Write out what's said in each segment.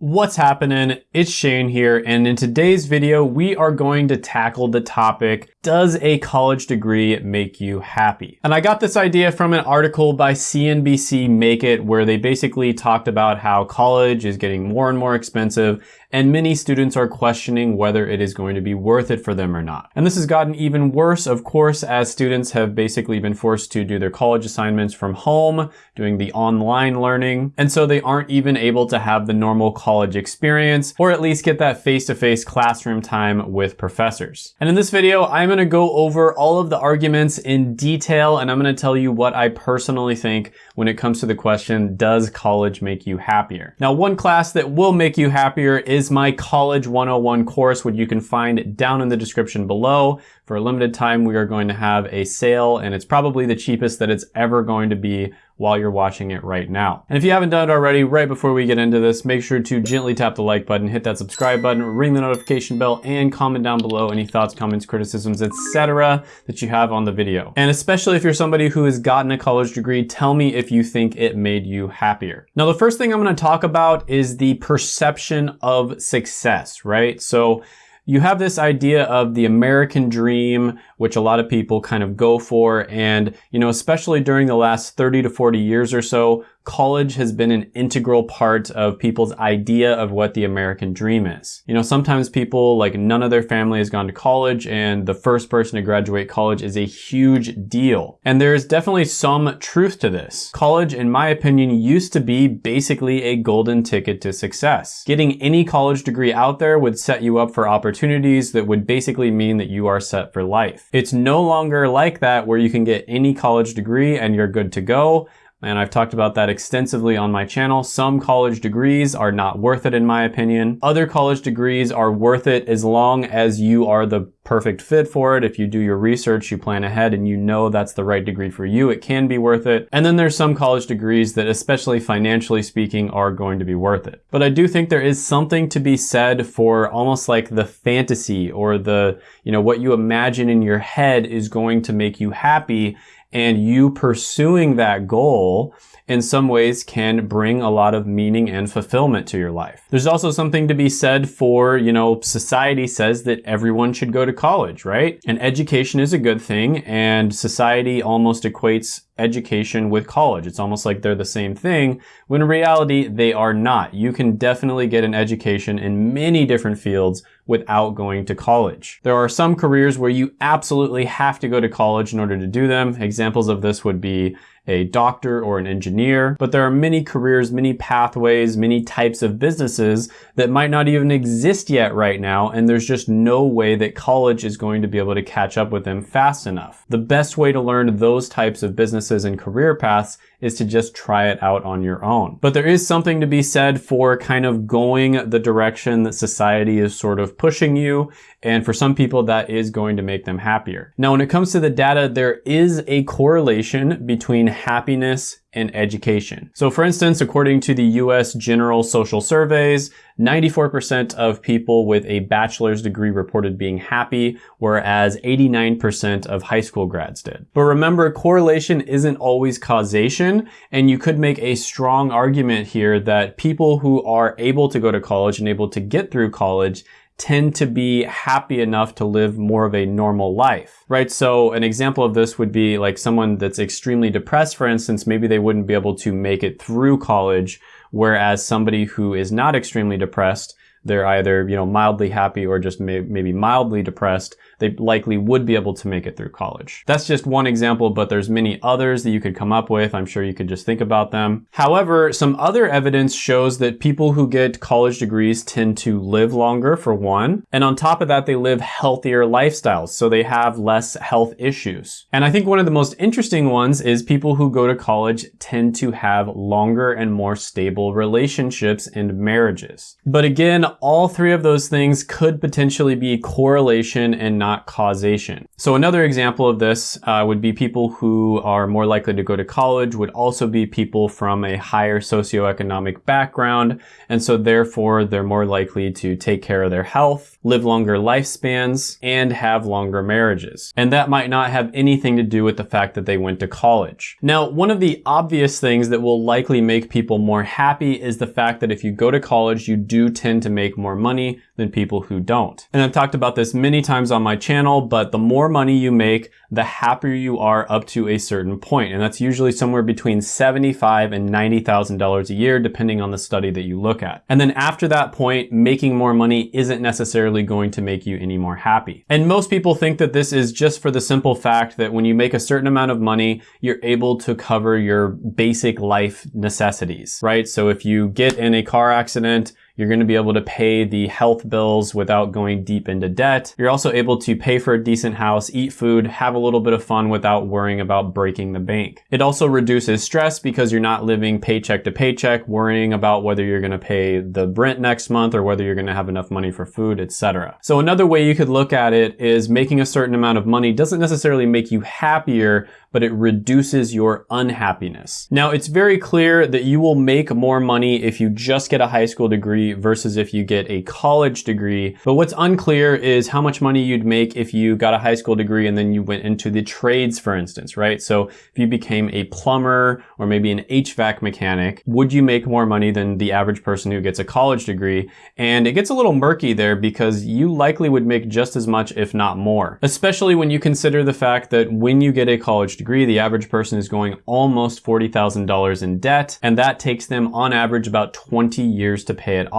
What's happening? It's Shane here, and in today's video, we are going to tackle the topic, does a college degree make you happy? And I got this idea from an article by CNBC Make It, where they basically talked about how college is getting more and more expensive, and many students are questioning whether it is going to be worth it for them or not. And this has gotten even worse, of course, as students have basically been forced to do their college assignments from home, doing the online learning, and so they aren't even able to have the normal college experience, or at least get that face-to-face -face classroom time with professors. And in this video, I'm gonna go over all of the arguments in detail, and I'm gonna tell you what I personally think when it comes to the question, does college make you happier? Now, one class that will make you happier is is my College 101 course, which you can find down in the description below. For a limited time, we are going to have a sale, and it's probably the cheapest that it's ever going to be while you're watching it right now. And if you haven't done it already, right before we get into this, make sure to gently tap the like button, hit that subscribe button, ring the notification bell, and comment down below any thoughts, comments, criticisms, etc. that you have on the video. And especially if you're somebody who has gotten a college degree, tell me if you think it made you happier. Now, the first thing I'm gonna talk about is the perception of success, right? So you have this idea of the American dream, which a lot of people kind of go for. And, you know, especially during the last 30 to 40 years or so, college has been an integral part of people's idea of what the American dream is. You know, sometimes people, like none of their family has gone to college and the first person to graduate college is a huge deal. And there is definitely some truth to this. College, in my opinion, used to be basically a golden ticket to success. Getting any college degree out there would set you up for opportunities that would basically mean that you are set for life. It's no longer like that where you can get any college degree and you're good to go and I've talked about that extensively on my channel. Some college degrees are not worth it in my opinion. Other college degrees are worth it as long as you are the perfect fit for it. If you do your research, you plan ahead and you know that's the right degree for you, it can be worth it. And then there's some college degrees that, especially financially speaking, are going to be worth it. But I do think there is something to be said for almost like the fantasy or the, you know, what you imagine in your head is going to make you happy and you pursuing that goal in some ways can bring a lot of meaning and fulfillment to your life. There's also something to be said for, you know, society says that everyone should go to college, right? And education is a good thing and society almost equates education with college. It's almost like they're the same thing, when in reality, they are not. You can definitely get an education in many different fields without going to college. There are some careers where you absolutely have to go to college in order to do them. Examples of this would be a doctor or an engineer, but there are many careers, many pathways, many types of businesses that might not even exist yet right now, and there's just no way that college is going to be able to catch up with them fast enough. The best way to learn those types of businesses and career paths is to just try it out on your own. But there is something to be said for kind of going the direction that society is sort of pushing you. And for some people, that is going to make them happier. Now, when it comes to the data, there is a correlation between happiness and education. So for instance, according to the US General Social Surveys, 94% of people with a bachelor's degree reported being happy, whereas 89% of high school grads did. But remember, correlation isn't always causation, and you could make a strong argument here that people who are able to go to college and able to get through college tend to be happy enough to live more of a normal life, right? So an example of this would be like someone that's extremely depressed, for instance, maybe they wouldn't be able to make it through college, whereas somebody who is not extremely depressed, they're either, you know, mildly happy or just may maybe mildly depressed, they likely would be able to make it through college. That's just one example, but there's many others that you could come up with. I'm sure you could just think about them. However, some other evidence shows that people who get college degrees tend to live longer for one. And on top of that, they live healthier lifestyles. So they have less health issues. And I think one of the most interesting ones is people who go to college tend to have longer and more stable relationships and marriages. But again, all three of those things could potentially be correlation and not causation. So another example of this uh, would be people who are more likely to go to college would also be people from a higher socioeconomic background. And so therefore they're more likely to take care of their health, live longer lifespans, and have longer marriages. And that might not have anything to do with the fact that they went to college. Now, one of the obvious things that will likely make people more happy is the fact that if you go to college, you do tend to make more money than people who don't. And I've talked about this many times on my channel, but the more money you make, the happier you are up to a certain point. And that's usually somewhere between $75 and $90,000 a year, depending on the study that you look at. And then after that point, making more money isn't necessarily going to make you any more happy. And most people think that this is just for the simple fact that when you make a certain amount of money, you're able to cover your basic life necessities, right? So if you get in a car accident, you're going to be able to pay the health bills without going deep into debt. You're also able to pay for a decent house, eat food, have a little bit of fun without worrying about breaking the bank. It also reduces stress because you're not living paycheck to paycheck, worrying about whether you're going to pay the rent next month or whether you're going to have enough money for food, etc. So another way you could look at it is making a certain amount of money doesn't necessarily make you happier, but it reduces your unhappiness. Now, it's very clear that you will make more money if you just get a high school degree versus if you get a college degree. But what's unclear is how much money you'd make if you got a high school degree and then you went into the trades, for instance, right? So if you became a plumber or maybe an HVAC mechanic, would you make more money than the average person who gets a college degree? And it gets a little murky there because you likely would make just as much, if not more, especially when you consider the fact that when you get a college degree, the average person is going almost $40,000 in debt, and that takes them on average about 20 years to pay it off.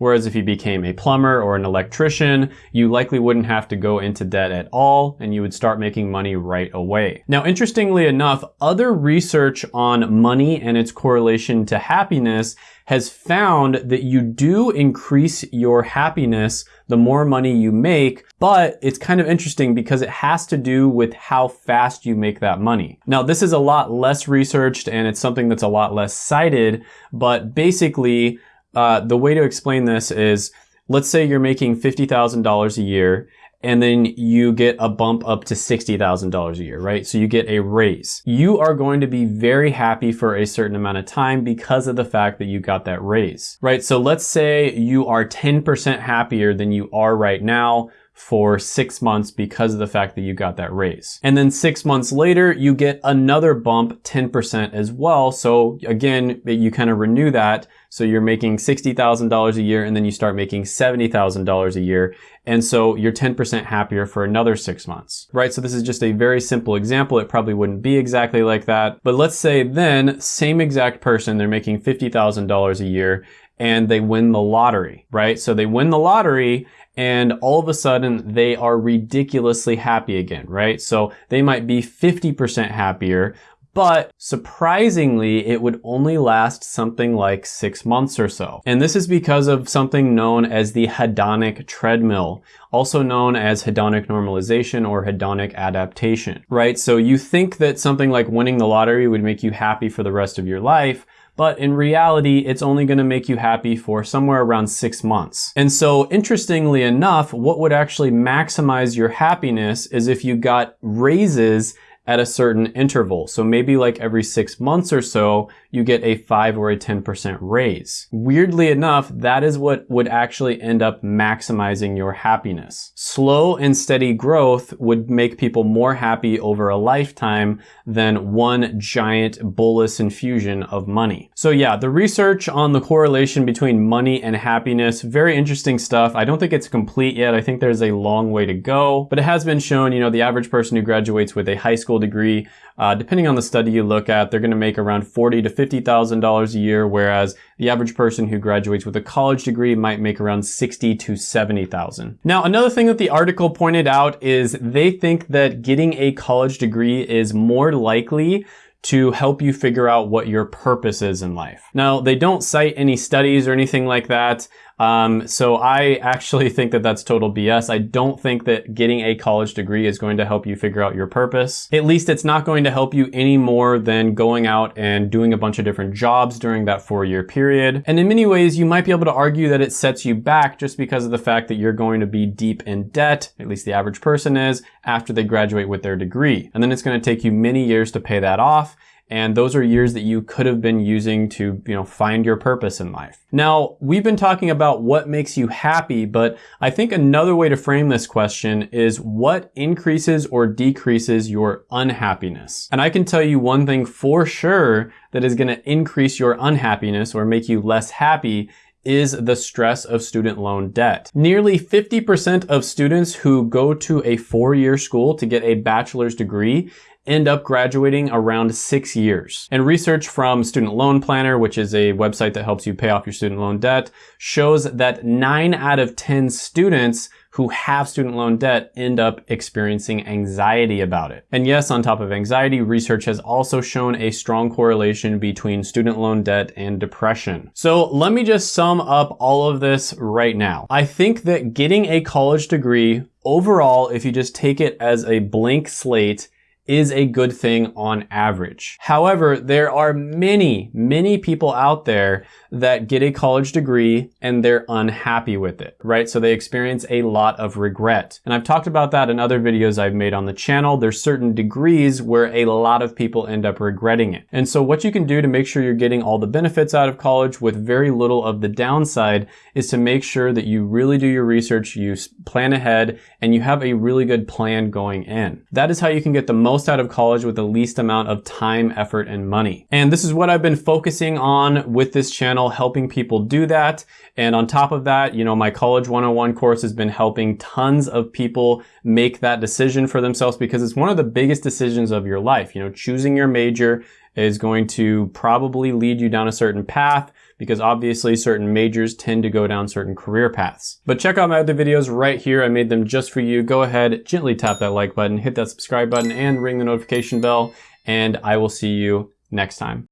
Whereas if you became a plumber or an electrician, you likely wouldn't have to go into debt at all and you would start making money right away. Now, interestingly enough, other research on money and its correlation to happiness has found that you do increase your happiness the more money you make, but it's kind of interesting because it has to do with how fast you make that money. Now, this is a lot less researched and it's something that's a lot less cited, but basically, uh, the way to explain this is, let's say you're making $50,000 a year and then you get a bump up to $60,000 a year, right? So you get a raise. You are going to be very happy for a certain amount of time because of the fact that you got that raise, right? So let's say you are 10% happier than you are right now for six months because of the fact that you got that raise. And then six months later, you get another bump 10% as well. So again, you kind of renew that. So you're making $60,000 a year and then you start making $70,000 a year. And so you're 10% happier for another six months, right? So this is just a very simple example. It probably wouldn't be exactly like that. But let's say then same exact person, they're making $50,000 a year and they win the lottery, right? So they win the lottery and all of a sudden they are ridiculously happy again, right? So they might be 50% happier, but surprisingly, it would only last something like six months or so. And this is because of something known as the hedonic treadmill, also known as hedonic normalization or hedonic adaptation, right? So you think that something like winning the lottery would make you happy for the rest of your life, but in reality, it's only gonna make you happy for somewhere around six months. And so interestingly enough, what would actually maximize your happiness is if you got raises at a certain interval. So maybe like every six months or so, you get a 5 or a 10% raise. Weirdly enough, that is what would actually end up maximizing your happiness. Slow and steady growth would make people more happy over a lifetime than one giant bolus infusion of money. So yeah, the research on the correlation between money and happiness, very interesting stuff. I don't think it's complete yet. I think there's a long way to go, but it has been shown, you know, the average person who graduates with a high school degree, uh, depending on the study you look at, they're going to make around forty to fifty thousand dollars a year, whereas the average person who graduates with a college degree might make around sixty to seventy thousand. Now, another thing that the article pointed out is they think that getting a college degree is more likely to help you figure out what your purpose is in life. Now, they don't cite any studies or anything like that, Um, so I actually think that that's total BS. I don't think that getting a college degree is going to help you figure out your purpose. At least it's not going to help you any more than going out and doing a bunch of different jobs during that four year period. And in many ways, you might be able to argue that it sets you back just because of the fact that you're going to be deep in debt, at least the average person is, after they graduate with their degree. And then it's going to take you many years to pay that off. And those are years that you could have been using to, you know, find your purpose in life. Now, we've been talking about what makes you happy, but I think another way to frame this question is what increases or decreases your unhappiness? And I can tell you one thing for sure that is going to increase your unhappiness or make you less happy is the stress of student loan debt. Nearly 50% of students who go to a four-year school to get a bachelor's degree end up graduating around six years. And research from Student Loan Planner, which is a website that helps you pay off your student loan debt, shows that nine out of 10 students who have student loan debt end up experiencing anxiety about it. And yes, on top of anxiety, research has also shown a strong correlation between student loan debt and depression. So let me just sum up all of this right now. I think that getting a college degree overall, if you just take it as a blank slate, is a good thing on average. However, there are many, many people out there that get a college degree and they're unhappy with it, right? So they experience a lot of regret. And I've talked about that in other videos I've made on the channel. There's certain degrees where a lot of people end up regretting it. And so what you can do to make sure you're getting all the benefits out of college with very little of the downside is to make sure that you really do your research, you plan ahead, and you have a really good plan going in. That is how you can get the most most out of college with the least amount of time, effort, and money. And this is what I've been focusing on with this channel, helping people do that. And on top of that, you know, my College 101 course has been helping tons of people make that decision for themselves because it's one of the biggest decisions of your life. You know, choosing your major is going to probably lead you down a certain path because obviously certain majors tend to go down certain career paths. But check out my other videos right here. I made them just for you. Go ahead, gently tap that like button, hit that subscribe button, and ring the notification bell, and I will see you next time.